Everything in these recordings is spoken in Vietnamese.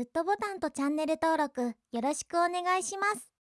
グッドボタンとチャンネル登録よろしくお願いします「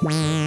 Música